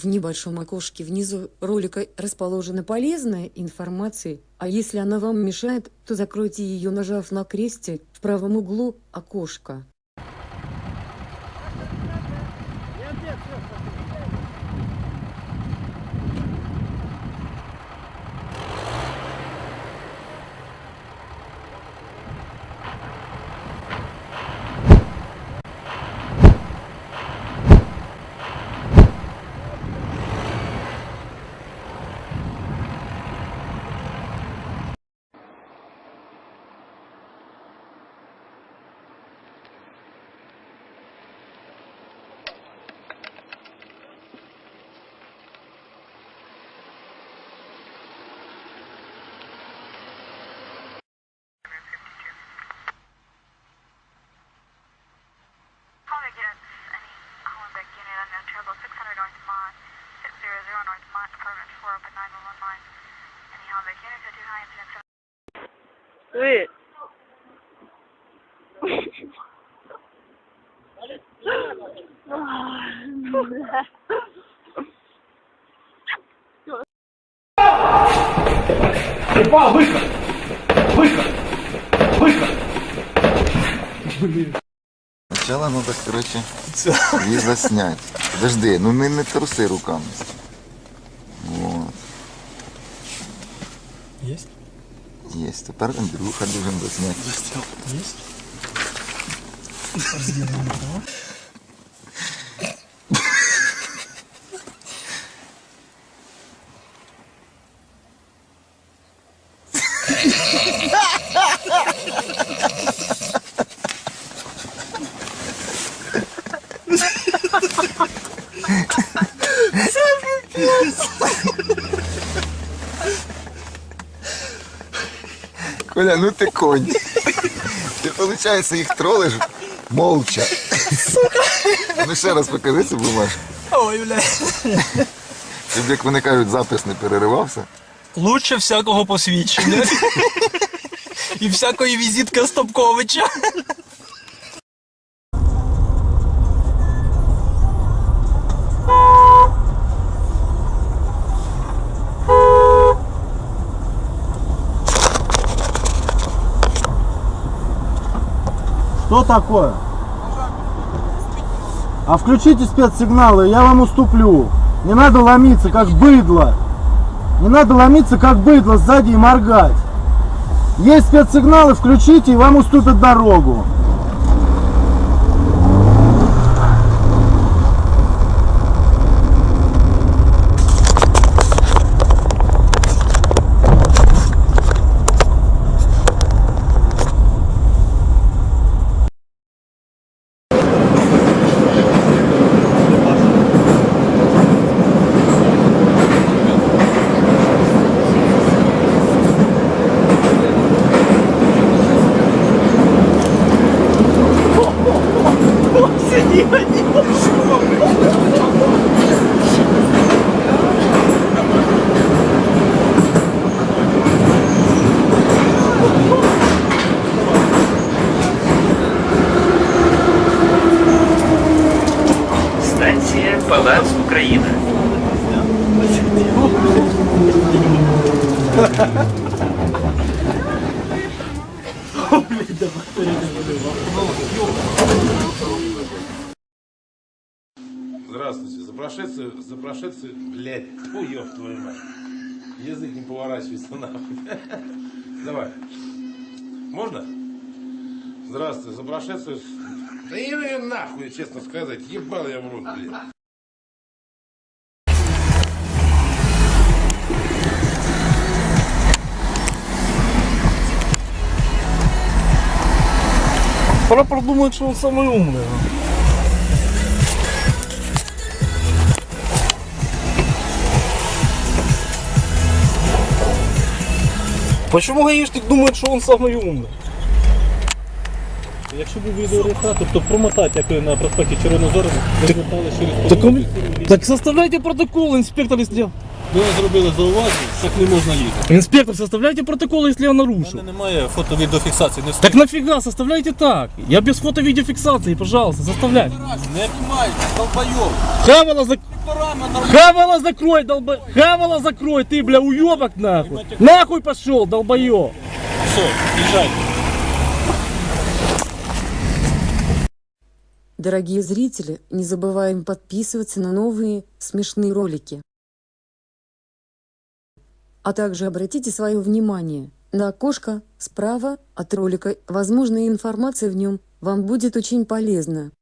В небольшом окошке внизу ролика расположена полезная информация, а если она вам мешает, то закройте ее, нажав на кресте в правом углу окошка. incident 왜? Упал, выход! Выход! Выход! Сначала надо, короче, її заснять. Подожди, ну не, не труси руками. Вот. Есть? Есть. Тепер Андрюха должен заснять. Есть? Коля, ну ти конь. Ти, виходить, їх тролиш молча. Ну ще раз покажи цю бумажку. Ой, бля. Щоб, як вони кажуть, запис не переривався. Лучше всякого посвідчення. І всякої візитки Стопковича. Что такое? А включите спецсигналы, я вам уступлю. Не надо ломиться, как быдло. Не надо ломиться, как быдло сзади и моргать. Есть спецсигналы, включите, и вам уступят дорогу. Палац Україна. Здравствуйте. За прошедший, за прошедший, блядь, фу, ёб твою мать. Язык не поворачивается нахуй. Давай. Можно? Здравствуйте. За прошедшую... Да я нахуй, честно сказать. Ебал я в рот, блядь. Прапор думает, что он самый умный. Почему гаишник думает, что он самый умный? Якщо був відеореєстратор, то промотати, як ви на проспекті Червоного Зору, ви звертали через Так, он- поліцію. так составляйте протокол, инспектор, если... Ви зробили зауваження, так не можна їхати. Інспектор, составляйте протокол, якщо я У нарушу. мене немає фото-відеофіксації. Не Так нафига, составляйте так. Я без фото-видеофиксации, пожалуйста, составляйте. Не обнімай, долбойов. Хавала, зак... Рама на Хавала закрой, долбо... Хавала закрой, ты, бля, уебок нахуй. Нахуй пошел, долбоёб. все, їжджайте. Дорогие зрители, не забываем подписываться на новые смешные ролики. А также обратите свое внимание на окошко справа от ролика. Возможно, информация в нем вам будет очень полезна.